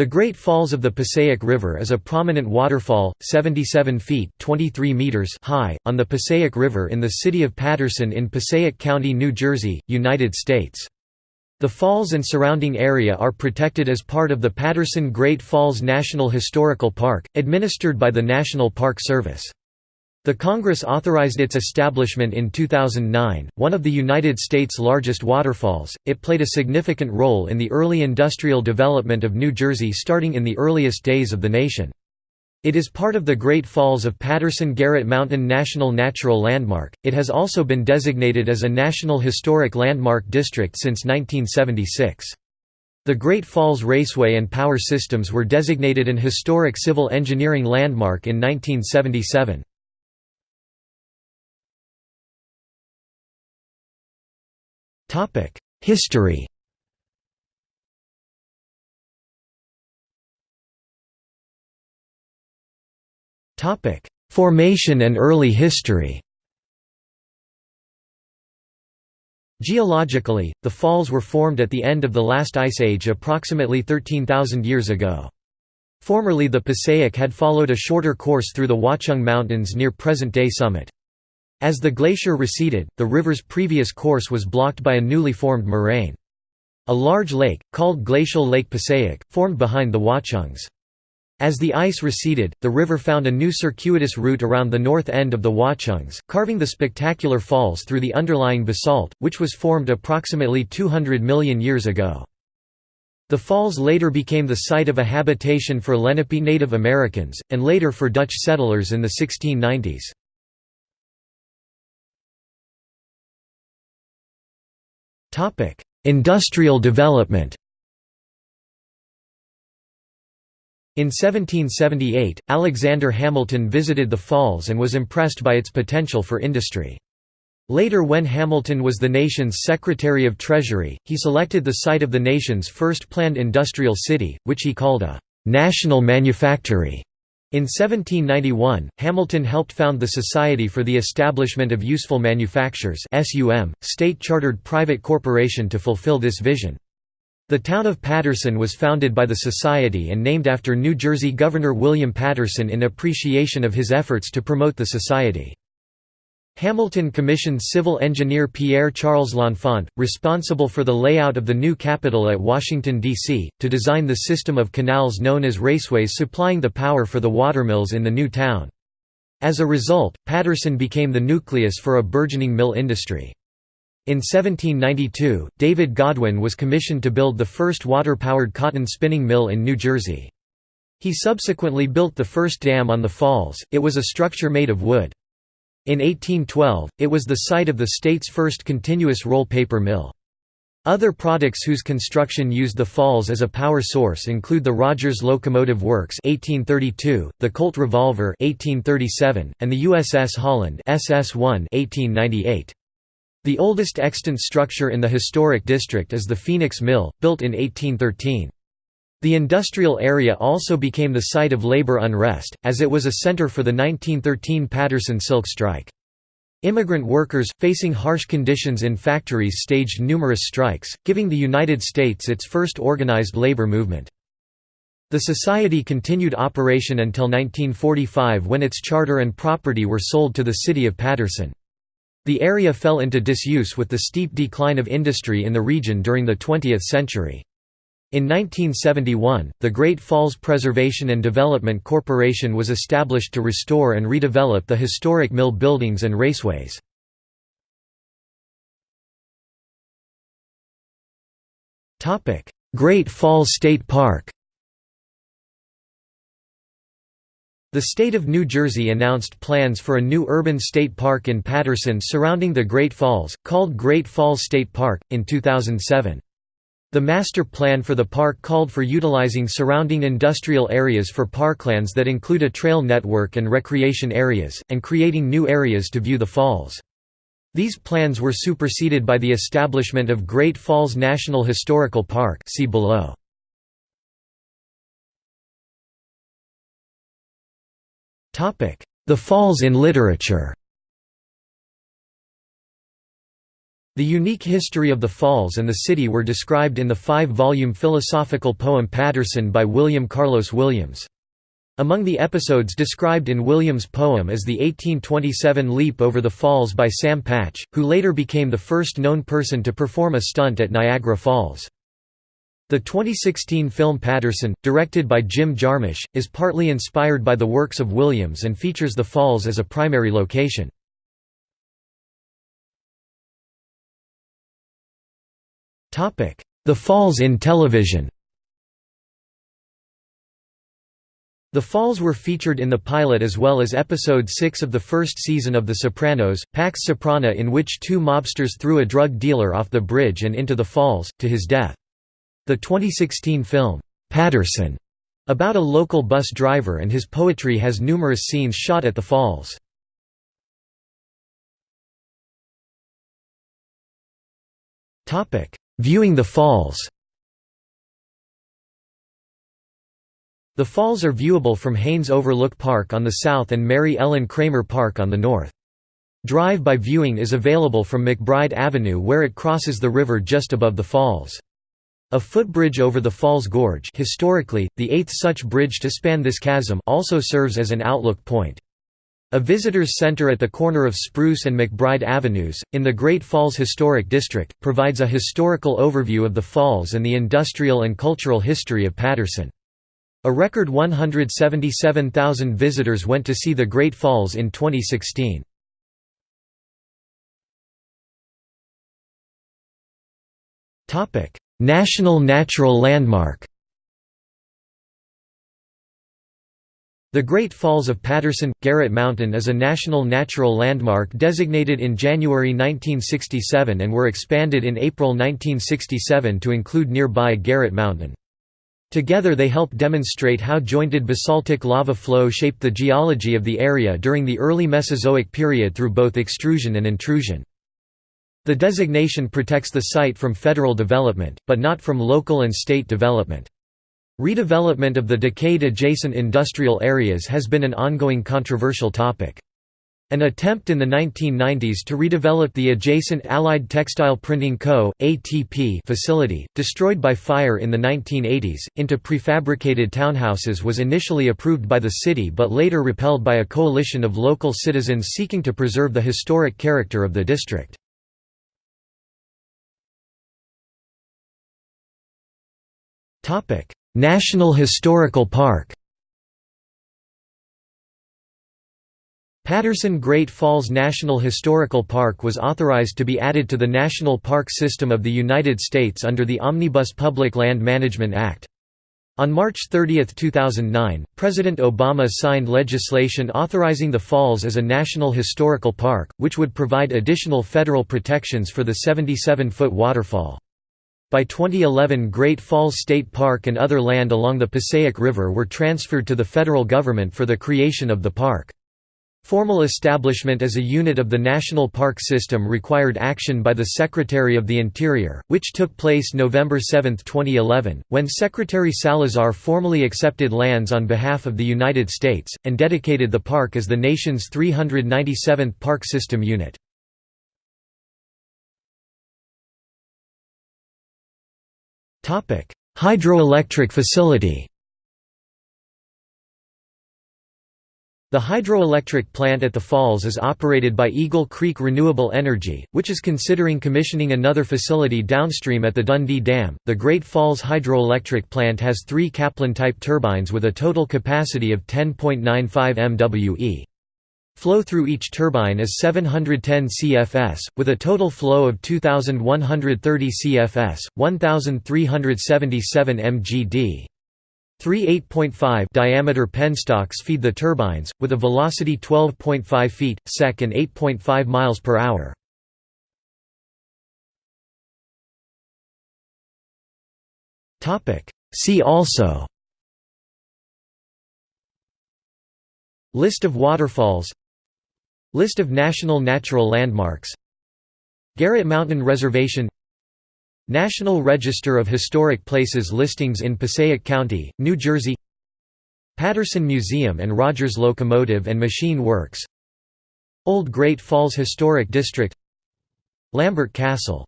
The Great Falls of the Passaic River is a prominent waterfall, 77 feet 23 meters high, on the Passaic River in the city of Paterson in Passaic County, New Jersey, United States. The falls and surrounding area are protected as part of the Paterson Great Falls National Historical Park, administered by the National Park Service. The Congress authorized its establishment in 2009. One of the United States' largest waterfalls, it played a significant role in the early industrial development of New Jersey starting in the earliest days of the nation. It is part of the Great Falls of Paterson Garrett Mountain National Natural Landmark. It has also been designated as a National Historic Landmark District since 1976. The Great Falls Raceway and Power Systems were designated an Historic Civil Engineering Landmark in 1977. History Topic: Formation and early history Geologically, the falls were formed at the end of the last ice age approximately 13,000 years ago. Formerly the Passaic had followed a shorter course through the Watchung Mountains near present-day summit. As the glacier receded, the river's previous course was blocked by a newly formed moraine. A large lake, called Glacial Lake Passaic, formed behind the Watchungs. As the ice receded, the river found a new circuitous route around the north end of the Watchungs, carving the spectacular falls through the underlying basalt, which was formed approximately 200 million years ago. The falls later became the site of a habitation for Lenape Native Americans, and later for Dutch settlers in the 1690s. Industrial development. In 1778, Alexander Hamilton visited the falls and was impressed by its potential for industry. Later when Hamilton was the nation's Secretary of Treasury, he selected the site of the nation's first planned industrial city, which he called a «national manufactory». In 1791, Hamilton helped found the Society for the Establishment of Useful Manufactures state-chartered private corporation to fulfill this vision. The town of Paterson was founded by the Society and named after New Jersey Governor William Paterson in appreciation of his efforts to promote the Society. Hamilton commissioned civil engineer Pierre-Charles L'Enfant, responsible for the layout of the new Capitol at Washington, D.C., to design the system of canals known as raceways supplying the power for the watermills in the new town. As a result, Paterson became the nucleus for a burgeoning mill industry. In 1792, David Godwin was commissioned to build the first water-powered cotton spinning mill in New Jersey. He subsequently built the first dam on the falls, it was a structure made of wood. In 1812, it was the site of the state's first continuous roll paper mill. Other products whose construction used the falls as a power source include the Rogers Locomotive Works 1832, the Colt Revolver 1837, and the USS Holland SS-1 1898. The oldest extant structure in the historic district is the Phoenix Mill, built in 1813. The industrial area also became the site of labor unrest, as it was a center for the 1913 Paterson Silk Strike. Immigrant workers, facing harsh conditions in factories staged numerous strikes, giving the United States its first organized labor movement. The society continued operation until 1945 when its charter and property were sold to the city of Paterson. The area fell into disuse with the steep decline of industry in the region during the 20th century. In 1971, the Great Falls Preservation and Development Corporation was established to restore and redevelop the historic mill buildings and raceways. Great Falls State Park The state of New Jersey announced plans for a new urban state park in Paterson surrounding the Great Falls, called Great Falls State Park, in 2007. The master plan for the park called for utilizing surrounding industrial areas for parklands that include a trail network and recreation areas, and creating new areas to view the falls. These plans were superseded by the establishment of Great Falls National Historical Park see below. The falls in literature The unique history of the falls and the city were described in the five-volume philosophical poem Paterson by William Carlos Williams. Among the episodes described in Williams' poem is the 1827 leap over the falls by Sam Patch, who later became the first known person to perform a stunt at Niagara Falls. The 2016 film Paterson, directed by Jim Jarmusch, is partly inspired by the works of Williams and features the falls as a primary location. The Falls in television The Falls were featured in the pilot as well as episode 6 of the first season of The Sopranos, Pax Soprana in which two mobsters threw a drug dealer off the bridge and into the falls, to his death. The 2016 film, "'Paterson' about a local bus driver and his poetry has numerous scenes shot at the falls. Viewing the falls The falls are viewable from Haines Overlook Park on the south and Mary Ellen Kramer Park on the north. Drive-by viewing is available from McBride Avenue where it crosses the river just above the falls. A footbridge over the Falls Gorge historically, the eighth such bridge to span this chasm also serves as an outlook point. A visitors center at the corner of Spruce and McBride Avenues, in the Great Falls Historic District, provides a historical overview of the falls and the industrial and cultural history of Paterson. A record 177,000 visitors went to see the Great Falls in 2016. National Natural Landmark The Great Falls of Paterson – Garrett Mountain is a National Natural Landmark designated in January 1967 and were expanded in April 1967 to include nearby Garrett Mountain. Together they help demonstrate how jointed basaltic lava flow shaped the geology of the area during the early Mesozoic period through both extrusion and intrusion. The designation protects the site from federal development, but not from local and state development. Redevelopment of the decayed-adjacent industrial areas has been an ongoing controversial topic. An attempt in the 1990s to redevelop the adjacent Allied Textile Printing Co. ATP facility, destroyed by fire in the 1980s, into prefabricated townhouses was initially approved by the city but later repelled by a coalition of local citizens seeking to preserve the historic character of the district. National Historical Park Paterson Great Falls National Historical Park was authorized to be added to the National Park System of the United States under the Omnibus Public Land Management Act. On March 30, 2009, President Obama signed legislation authorizing the falls as a National Historical Park, which would provide additional federal protections for the 77-foot waterfall. By 2011 Great Falls State Park and other land along the Passaic River were transferred to the federal government for the creation of the park. Formal establishment as a unit of the National Park System required action by the Secretary of the Interior, which took place November 7, 2011, when Secretary Salazar formally accepted lands on behalf of the United States, and dedicated the park as the nation's 397th Park System unit. Hydroelectric facility The hydroelectric plant at the falls is operated by Eagle Creek Renewable Energy, which is considering commissioning another facility downstream at the Dundee Dam. The Great Falls Hydroelectric Plant has three Kaplan type turbines with a total capacity of 10.95 MWe. Flow through each turbine is 710 CFS, with a total flow of 2,130 CFS, 1,377 mgd. Three 8.5 diameter penstocks feed the turbines, with a velocity 12.5 feet, sec and 8.5 miles per hour. See also List of waterfalls List of national natural landmarks. Garrett Mountain Reservation. National Register of Historic Places listings in Passaic County, New Jersey. Paterson Museum and Rogers Locomotive and Machine Works. Old Great Falls Historic District. Lambert Castle